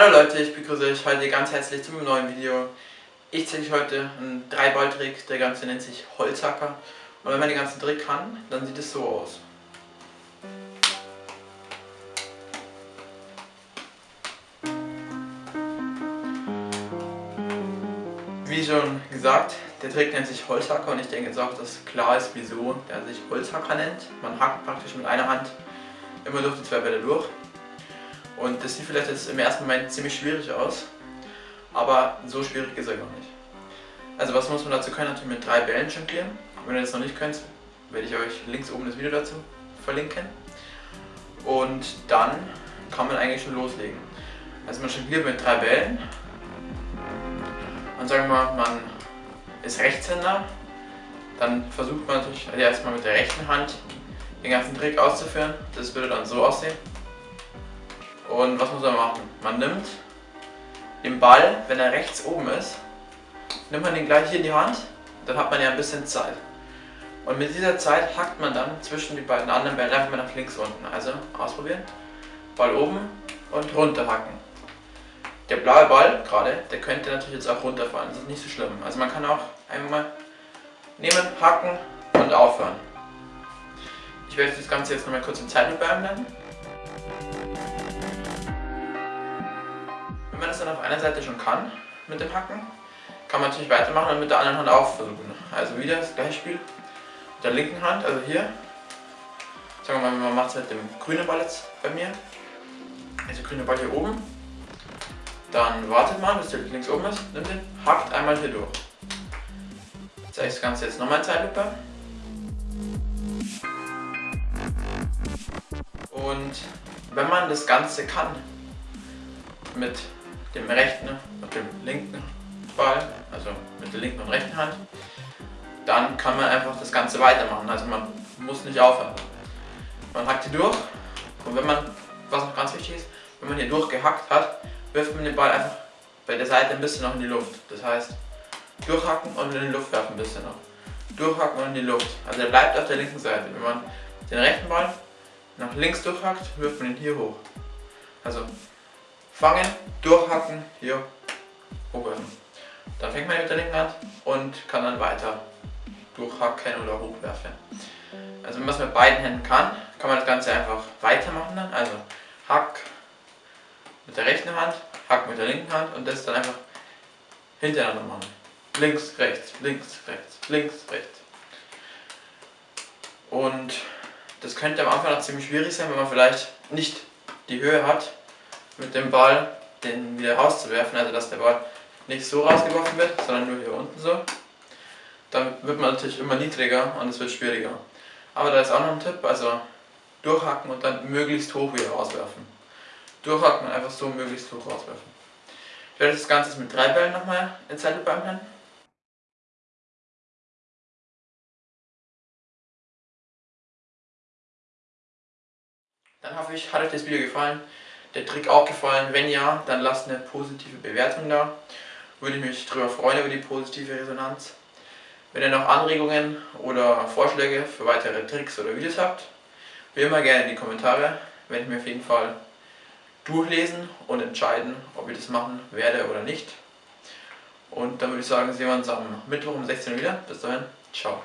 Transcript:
Hallo Leute, ich begrüße euch heute ganz herzlich zu einem neuen Video. Ich zeige euch heute einen Dreiball-Trick, der Ganze nennt sich Holzhacker. Und wenn man den ganzen Trick kann, dann sieht es so aus. Wie schon gesagt, der Trick nennt sich Holzhacker und ich denke jetzt auch, dass klar ist, wieso er sich Holzhacker nennt. Man hackt praktisch mit einer Hand immer durch die zwei Bälle durch. Und das sieht vielleicht jetzt im ersten Moment ziemlich schwierig aus, aber so schwierig ist er gar nicht. Also was muss man dazu können? Natürlich mit drei Bällen jonglieren. Wenn ihr das noch nicht könnt, werde ich euch links oben das Video dazu verlinken. Und dann kann man eigentlich schon loslegen. Also man jongliert mit drei Bällen. Und sagen wir mal, man ist Rechtshänder. Dann versucht man natürlich erstmal mit der rechten Hand den ganzen Trick auszuführen. Das würde dann so aussehen. Und was muss man machen? Man nimmt den Ball, wenn er rechts oben ist, nimmt man den gleich hier in die Hand, dann hat man ja ein bisschen Zeit. Und mit dieser Zeit hackt man dann zwischen die beiden anderen Bällen einfach mal nach links unten. Also ausprobieren. Ball oben und runter hacken. Der blaue Ball gerade, der könnte natürlich jetzt auch runterfallen. Das ist nicht so schlimm. Also man kann auch einfach mal nehmen, hacken und aufhören. Ich werde das Ganze jetzt nochmal kurz in Zeitlupe einblenden. Wenn man das dann auf einer Seite schon kann, mit dem Hacken, kann man natürlich weitermachen und mit der anderen Hand auch versuchen. Also wieder das gleiche Spiel mit der linken Hand, also hier. Sagen wir mal, man macht es mit dem grünen Ball jetzt bei mir. Also grüne Ball hier oben. Dann wartet man, bis der links oben ist, nimmt den, hackt einmal hier durch. Jetzt zeige ich das Ganze jetzt nochmal in Zeitlupe. Und wenn man das Ganze kann, mit dem rechten und dem linken Ball, also mit der linken und rechten Hand, dann kann man einfach das Ganze weitermachen. Also man muss nicht aufhören. Man hackt hier durch und wenn man, was noch ganz wichtig ist, wenn man hier durchgehackt hat, wirft man den Ball einfach bei der Seite ein bisschen noch in die Luft. Das heißt, durchhacken und in die Luft werfen ein bisschen noch. Durchhacken und in die Luft. Also er bleibt auf der linken Seite. Wenn man den rechten Ball nach links durchhackt, wirft man ihn hier hoch. Also fangen, durchhacken, hier hochwerfen. Dann fängt man mit der linken Hand und kann dann weiter durchhacken oder hochwerfen. Also wenn man es mit beiden Händen kann, kann man das Ganze einfach weitermachen dann. Also Hack mit der rechten Hand, Hack mit der linken Hand und das dann einfach hintereinander machen. Links, rechts, links, rechts, links, rechts. Und das könnte am Anfang noch ziemlich schwierig sein, wenn man vielleicht nicht die Höhe hat, mit dem Ball den wieder rauszuwerfen, also dass der Ball nicht so rausgeworfen wird, sondern nur hier unten so. Dann wird man natürlich immer niedriger und es wird schwieriger. Aber da ist auch noch ein Tipp, also durchhacken und dann möglichst hoch wieder rauswerfen. Durchhacken und einfach so möglichst hoch rauswerfen. Ich werde das Ganze mit drei Bällen nochmal in Zeitlupe anhören. Dann hoffe ich, hat euch das Video gefallen der Trick auch gefallen? Wenn ja, dann lasst eine positive Bewertung da. Würde ich mich darüber freuen, über die positive Resonanz. Wenn ihr noch Anregungen oder Vorschläge für weitere Tricks oder Videos habt, wie immer gerne in die Kommentare. Werde ich mir auf jeden Fall durchlesen und entscheiden, ob ich das machen werde oder nicht. Und dann würde ich sagen, sehen wir uns am Mittwoch um 16 Uhr wieder. Bis dahin, ciao.